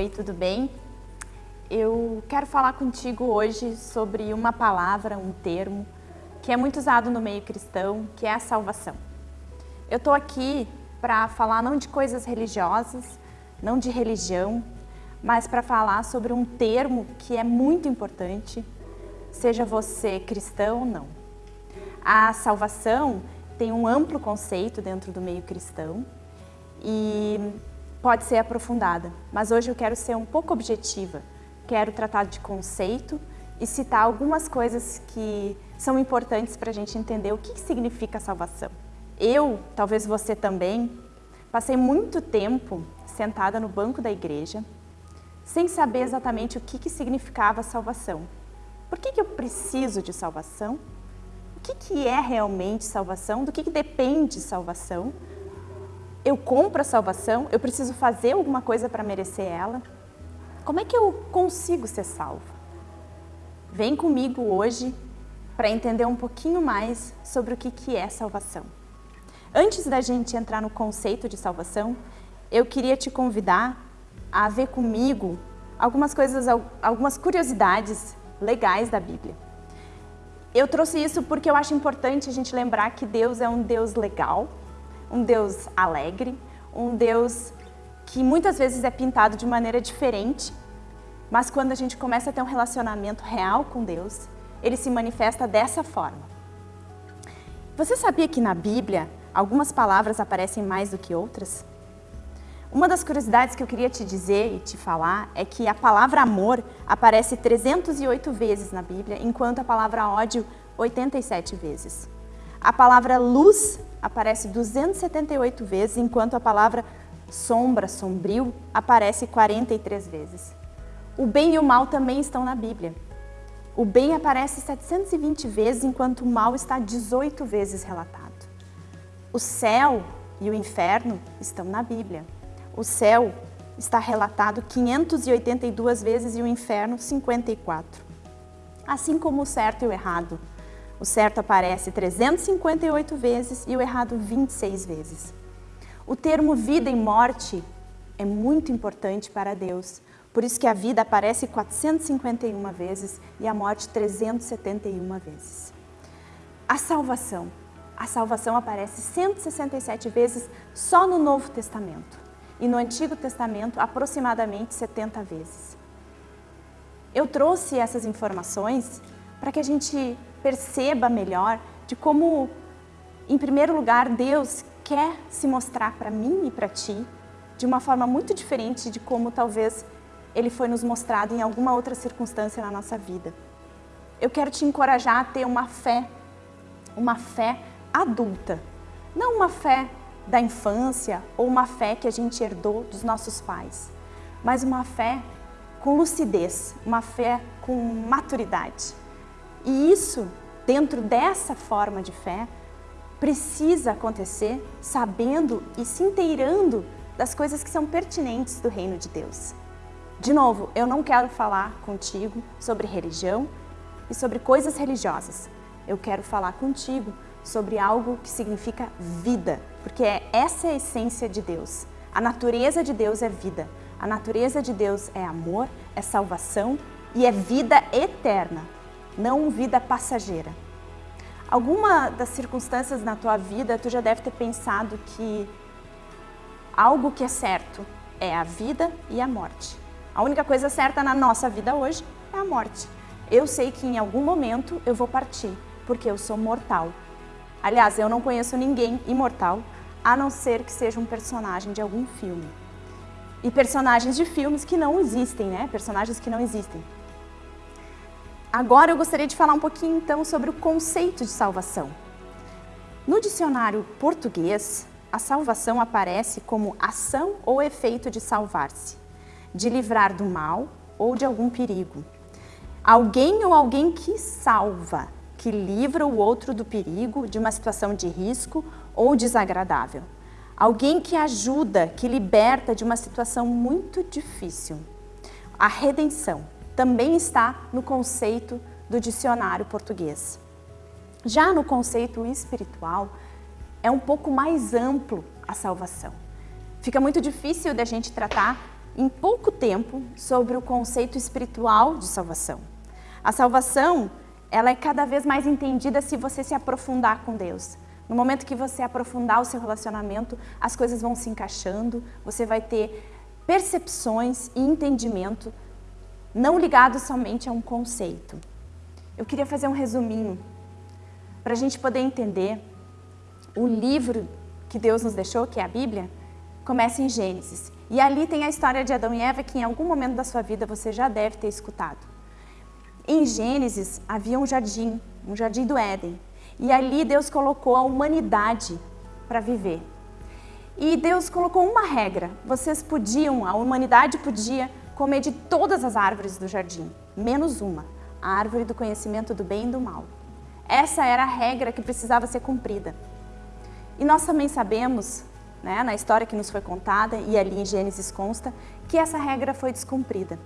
Oi, tudo bem? Eu quero falar contigo hoje sobre uma palavra, um termo, que é muito usado no meio cristão, que é a salvação. Eu estou aqui para falar não de coisas religiosas, não de religião, mas para falar sobre um termo que é muito importante, seja você cristão ou não. A salvação tem um amplo conceito dentro do meio cristão e pode ser aprofundada, mas hoje eu quero ser um pouco objetiva. Quero tratar de conceito e citar algumas coisas que são importantes para a gente entender o que significa salvação. Eu, talvez você também, passei muito tempo sentada no banco da igreja, sem saber exatamente o que, que significava salvação. Por que, que eu preciso de salvação? O que, que é realmente salvação? Do que, que depende salvação? Eu compro a salvação? Eu preciso fazer alguma coisa para merecer ela? Como é que eu consigo ser salva? Vem comigo hoje para entender um pouquinho mais sobre o que, que é salvação. Antes da gente entrar no conceito de salvação, eu queria te convidar a ver comigo algumas coisas, algumas curiosidades legais da Bíblia. Eu trouxe isso porque eu acho importante a gente lembrar que Deus é um Deus legal, um Deus alegre, um Deus que muitas vezes é pintado de maneira diferente, mas quando a gente começa a ter um relacionamento real com Deus, ele se manifesta dessa forma. Você sabia que na Bíblia algumas palavras aparecem mais do que outras? Uma das curiosidades que eu queria te dizer e te falar é que a palavra amor aparece 308 vezes na Bíblia, enquanto a palavra ódio 87 vezes. A palavra luz aparece 278 vezes, enquanto a palavra sombra, sombrio, aparece 43 vezes. O bem e o mal também estão na Bíblia. O bem aparece 720 vezes, enquanto o mal está 18 vezes relatado. O céu e o inferno estão na Bíblia. O céu está relatado 582 vezes e o inferno 54. Assim como o certo e o errado. O certo aparece 358 vezes e o errado 26 vezes. O termo vida e morte é muito importante para Deus, por isso que a vida aparece 451 vezes e a morte 371 vezes. A salvação. A salvação aparece 167 vezes só no Novo Testamento e no Antigo Testamento aproximadamente 70 vezes. Eu trouxe essas informações para que a gente perceba melhor de como, em primeiro lugar, Deus quer se mostrar para mim e para ti de uma forma muito diferente de como talvez Ele foi nos mostrado em alguma outra circunstância na nossa vida. Eu quero te encorajar a ter uma fé, uma fé adulta, não uma fé da infância ou uma fé que a gente herdou dos nossos pais, mas uma fé com lucidez, uma fé com maturidade. E isso, dentro dessa forma de fé, precisa acontecer sabendo e se inteirando das coisas que são pertinentes do reino de Deus. De novo, eu não quero falar contigo sobre religião e sobre coisas religiosas. Eu quero falar contigo sobre algo que significa vida, porque é essa é a essência de Deus. A natureza de Deus é vida. A natureza de Deus é amor, é salvação e é vida eterna, não vida passageira. Alguma das circunstâncias na tua vida, tu já deve ter pensado que algo que é certo é a vida e a morte. A única coisa certa na nossa vida hoje é a morte. Eu sei que em algum momento eu vou partir, porque eu sou mortal. Aliás, eu não conheço ninguém imortal, a não ser que seja um personagem de algum filme. E personagens de filmes que não existem, né? Personagens que não existem. Agora eu gostaria de falar um pouquinho então sobre o conceito de salvação. No dicionário português, a salvação aparece como ação ou efeito de salvar-se, de livrar do mal ou de algum perigo. Alguém ou alguém que salva, que livra o outro do perigo, de uma situação de risco ou desagradável. Alguém que ajuda, que liberta de uma situação muito difícil. A redenção também está no conceito do dicionário português. Já no conceito espiritual, é um pouco mais amplo a salvação. Fica muito difícil da gente tratar em pouco tempo sobre o conceito espiritual de salvação. A salvação, ela é cada vez mais entendida se você se aprofundar com Deus. No momento que você aprofundar o seu relacionamento, as coisas vão se encaixando, você vai ter percepções e entendimento não ligados somente a um conceito. Eu queria fazer um resuminho para a gente poder entender o livro que Deus nos deixou, que é a Bíblia, começa em Gênesis. E ali tem a história de Adão e Eva que em algum momento da sua vida você já deve ter escutado. Em Gênesis havia um jardim, um jardim do Éden. E ali Deus colocou a humanidade para viver. E Deus colocou uma regra, vocês podiam, a humanidade podia comer de todas as árvores do jardim, menos uma, a árvore do conhecimento do bem e do mal. Essa era a regra que precisava ser cumprida. E nós também sabemos né, na história que nos foi contada, e ali em Gênesis consta, que essa regra foi descumprida.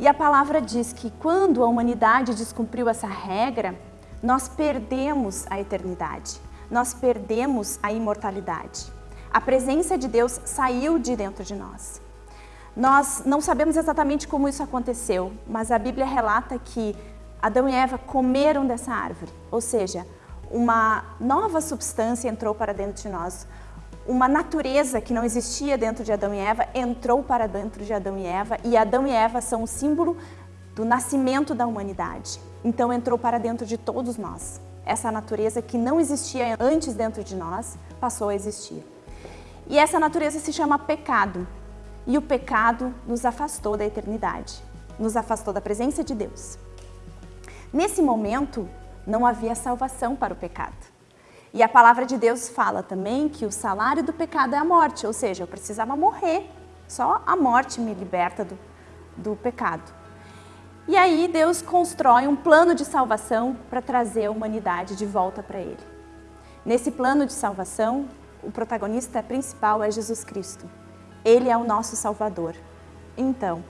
E a palavra diz que quando a humanidade descumpriu essa regra, nós perdemos a eternidade, nós perdemos a imortalidade. A presença de Deus saiu de dentro de nós. Nós não sabemos exatamente como isso aconteceu, mas a Bíblia relata que Adão e Eva comeram dessa árvore, ou seja, uma nova substância entrou para dentro de nós, uma natureza que não existia dentro de Adão e Eva entrou para dentro de Adão e Eva e Adão e Eva são o símbolo do nascimento da humanidade. Então entrou para dentro de todos nós. Essa natureza que não existia antes dentro de nós passou a existir. E essa natureza se chama pecado. E o pecado nos afastou da eternidade, nos afastou da presença de Deus. Nesse momento, não havia salvação para o pecado. E a palavra de Deus fala também que o salário do pecado é a morte, ou seja, eu precisava morrer. Só a morte me liberta do, do pecado. E aí Deus constrói um plano de salvação para trazer a humanidade de volta para Ele. Nesse plano de salvação, o protagonista principal é Jesus Cristo. Ele é o nosso Salvador. Então,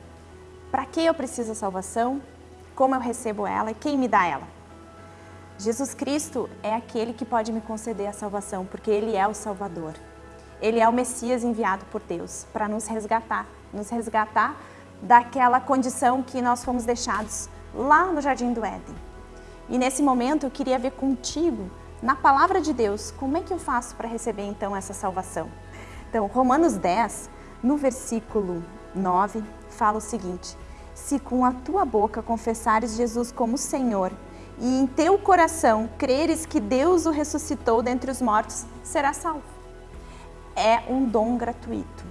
para que eu preciso da salvação? Como eu recebo ela e quem me dá ela? Jesus Cristo é aquele que pode me conceder a salvação, porque Ele é o Salvador. Ele é o Messias enviado por Deus para nos resgatar, nos resgatar daquela condição que nós fomos deixados lá no Jardim do Éden. E nesse momento eu queria ver contigo, na Palavra de Deus, como é que eu faço para receber então essa salvação? Então, Romanos 10, no versículo 9, fala o seguinte, Se com a tua boca confessares Jesus como Senhor e em teu coração creres que Deus o ressuscitou dentre os mortos, será salvo. É um dom gratuito.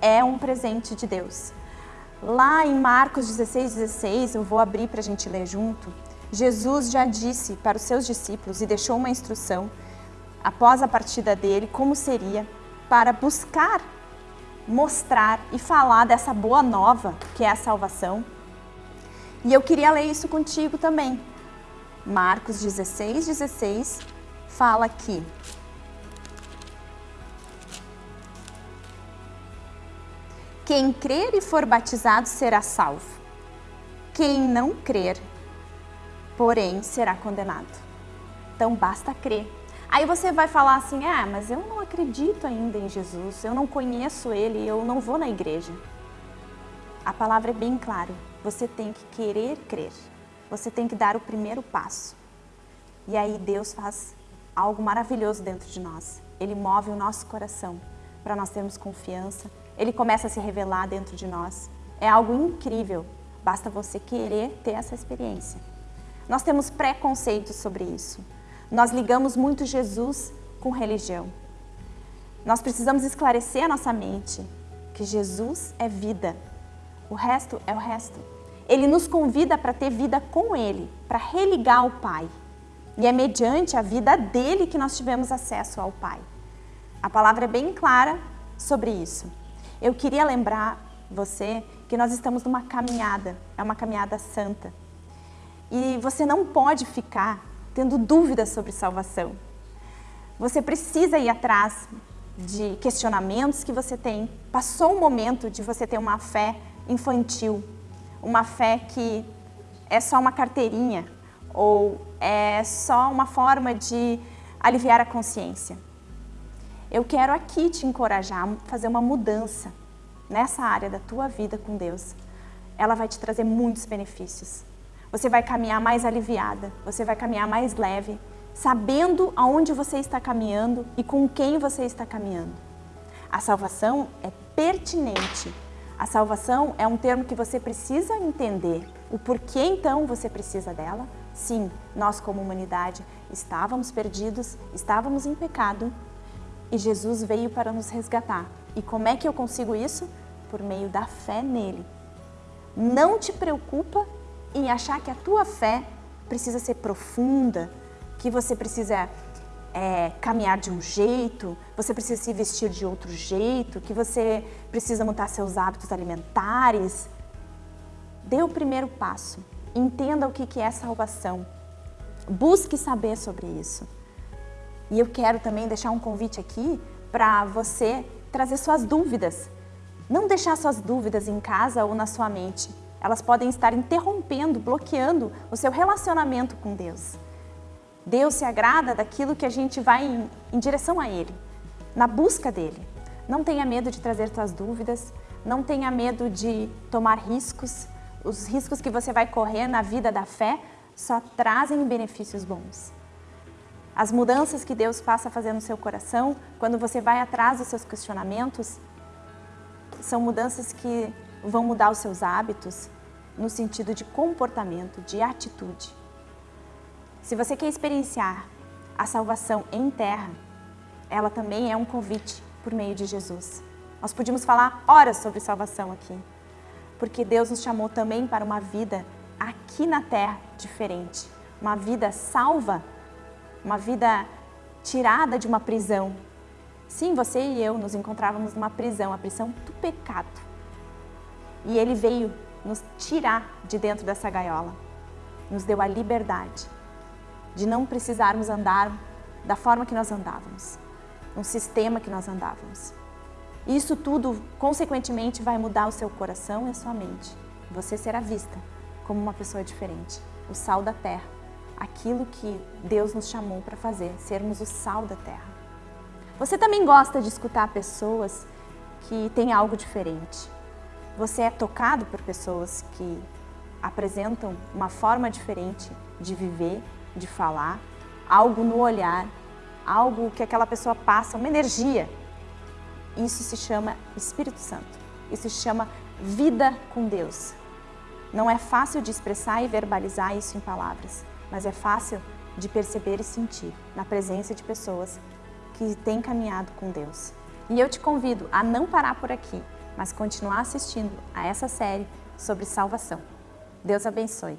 É um presente de Deus. Lá em Marcos 16, 16, eu vou abrir para a gente ler junto, Jesus já disse para os seus discípulos e deixou uma instrução, após a partida dele, como seria para buscar, mostrar e falar dessa boa nova que é a salvação. E eu queria ler isso contigo também, Marcos 16, 16, fala aqui. Quem crer e for batizado será salvo. Quem não crer, porém, será condenado. Então, basta crer. Aí você vai falar assim, ah, mas eu não acredito ainda em Jesus, eu não conheço Ele, eu não vou na igreja. A palavra é bem clara, você tem que querer crer você tem que dar o primeiro passo. E aí Deus faz algo maravilhoso dentro de nós. Ele move o nosso coração para nós termos confiança. Ele começa a se revelar dentro de nós. É algo incrível. Basta você querer ter essa experiência. Nós temos preconceitos sobre isso. Nós ligamos muito Jesus com religião. Nós precisamos esclarecer a nossa mente que Jesus é vida. O resto é o resto. Ele nos convida para ter vida com Ele, para religar ao Pai. E é mediante a vida dele que nós tivemos acesso ao Pai. A palavra é bem clara sobre isso. Eu queria lembrar você que nós estamos numa caminhada, é uma caminhada santa. E você não pode ficar tendo dúvidas sobre salvação. Você precisa ir atrás de questionamentos que você tem. Passou o momento de você ter uma fé infantil, uma fé que é só uma carteirinha ou é só uma forma de aliviar a consciência. Eu quero aqui te encorajar a fazer uma mudança. nessa área da tua vida com Deus, ela vai te trazer muitos benefícios. Você vai caminhar mais aliviada, você vai caminhar mais leve, sabendo aonde você está caminhando e com quem você está caminhando. A salvação é pertinente. A salvação é um termo que você precisa entender. O porquê então você precisa dela? Sim, nós como humanidade estávamos perdidos, estávamos em pecado e Jesus veio para nos resgatar. E como é que eu consigo isso? Por meio da fé nele. Não te preocupa em achar que a tua fé precisa ser profunda, que você precisa é, caminhar de um jeito, você precisa se vestir de outro jeito, que você precisa mudar seus hábitos alimentares. Dê o primeiro passo, entenda o que é salvação, busque saber sobre isso. E eu quero também deixar um convite aqui para você trazer suas dúvidas. Não deixar suas dúvidas em casa ou na sua mente. Elas podem estar interrompendo, bloqueando o seu relacionamento com Deus. Deus se agrada daquilo que a gente vai em, em direção a Ele, na busca dEle. Não tenha medo de trazer suas dúvidas, não tenha medo de tomar riscos. Os riscos que você vai correr na vida da fé só trazem benefícios bons. As mudanças que Deus passa a fazer no seu coração, quando você vai atrás dos seus questionamentos, são mudanças que vão mudar os seus hábitos no sentido de comportamento, de atitude. Se você quer experienciar a salvação em terra, ela também é um convite por meio de Jesus. Nós podíamos falar horas sobre salvação aqui, porque Deus nos chamou também para uma vida aqui na terra diferente, uma vida salva uma vida tirada de uma prisão. Sim, você e eu nos encontrávamos numa prisão, a prisão do pecado. E Ele veio nos tirar de dentro dessa gaiola, nos deu a liberdade de não precisarmos andar da forma que nós andávamos, no sistema que nós andávamos. Isso tudo, consequentemente, vai mudar o seu coração e a sua mente. Você será vista como uma pessoa diferente, o sal da terra aquilo que Deus nos chamou para fazer, sermos o sal da terra. Você também gosta de escutar pessoas que têm algo diferente. Você é tocado por pessoas que apresentam uma forma diferente de viver, de falar, algo no olhar, algo que aquela pessoa passa, uma energia. Isso se chama Espírito Santo. Isso se chama vida com Deus. Não é fácil de expressar e verbalizar isso em palavras, mas é fácil de perceber e sentir na presença de pessoas que têm caminhado com Deus. E eu te convido a não parar por aqui, mas continuar assistindo a essa série sobre salvação. Deus abençoe.